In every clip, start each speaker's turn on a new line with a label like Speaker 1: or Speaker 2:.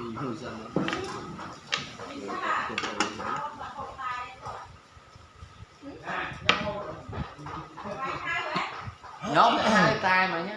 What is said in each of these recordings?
Speaker 1: cái nhóm hai tay mà nhé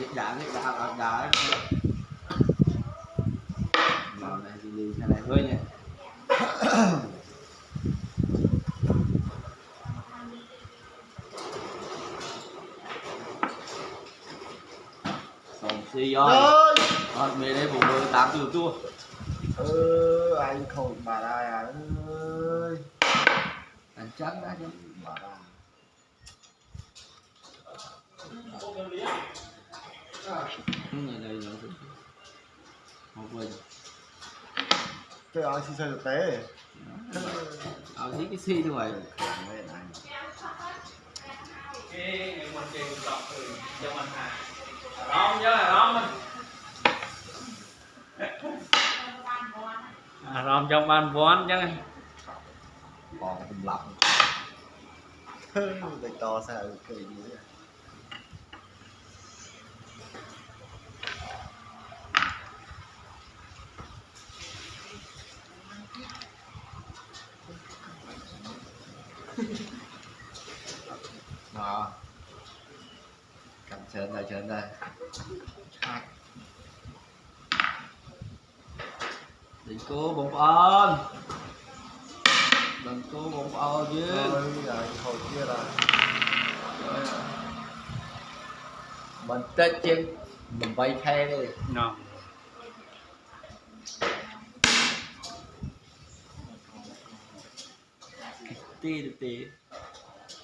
Speaker 1: cái đã đã đã mà này thì đi này hơi nha xong xì rồi rồi mẹ đây bụng mười tám từ tua
Speaker 2: ừ, anh khổ bà đây à ơi
Speaker 1: anh chắc đã chứ
Speaker 2: bà đây
Speaker 1: không này nữa không quên
Speaker 2: cái anh xin xây thực tế
Speaker 1: ở thấy cái xi thôi vậy
Speaker 3: cái mình truyền đọc từ cho mình hà là rong mình à, rong trong ban vón chứ.
Speaker 2: Còn cùng lọc Đây to sao kỳ gì
Speaker 1: trên đây trên đây đừng cố bụng ơn đừng cố bụng ơn chứ.
Speaker 2: Thôi kia là
Speaker 1: mình tết chân mình bay theo đi.
Speaker 3: No.
Speaker 1: được tê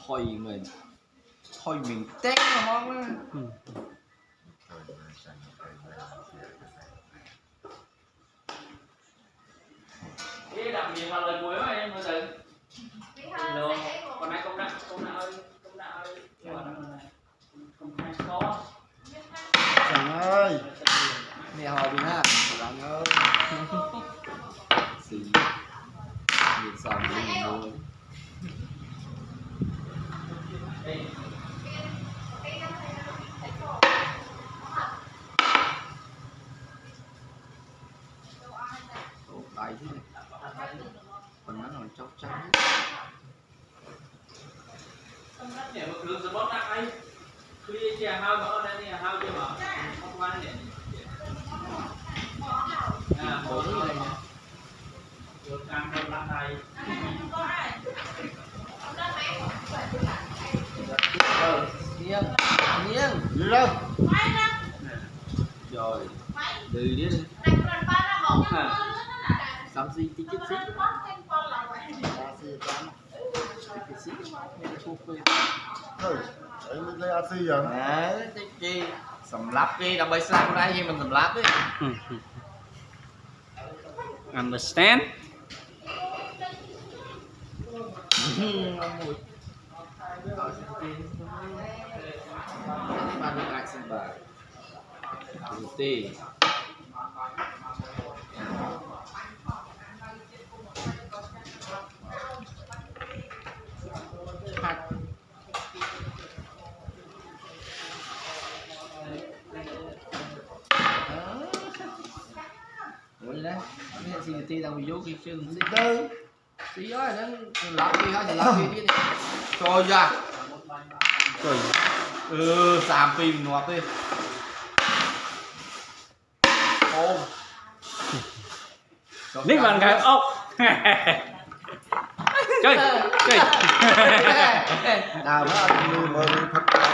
Speaker 1: thôi mình thôi mình tét nó
Speaker 3: ừ. cái đặc biệt là lời cuối mà em mới luôn còn này công đạo? Công đạo ơi công đạo ơi. Công khai có.
Speaker 2: Trời ơi.
Speaker 1: Nè họ đi ha. Bạn ơi. Xì nhìn sòng đi mình mua còn nó còn chóc trắng
Speaker 3: nhẹ một lượng support nặng ấy clear chè hao mà ở đây nè hao chưa mà không qua nè à bốn này
Speaker 1: nè
Speaker 3: được cam trong lăn đây
Speaker 1: ờ nghiêng. Nghiêng.
Speaker 2: Đâu
Speaker 1: rồi. Đi đi. Sắm
Speaker 2: តាមស៊ីតិច
Speaker 1: ទៀតស៊ីតាមស៊ីតាមតិចស៊ីមានឈូស
Speaker 3: ពេ
Speaker 1: លទៅអីមិនលេអត់ស៊ីយ៉ាងណែតិចគេសម្លាប់គេដើម្បីស្លាប់ខ្លួនឯងយើ
Speaker 2: ងមិ
Speaker 1: នសម្លាប់ទេ understand បានអាចសម្បាទេ ti đang bị vô cái chân đi tư tí đó là nó lão đi thôi lão đi đi. Trời ra dạ. trời. Ừ sàm phim nuột đi. Ôm.
Speaker 3: Biết bằng cái ốc. Chơi chơi.
Speaker 2: Nào đó mười mười thật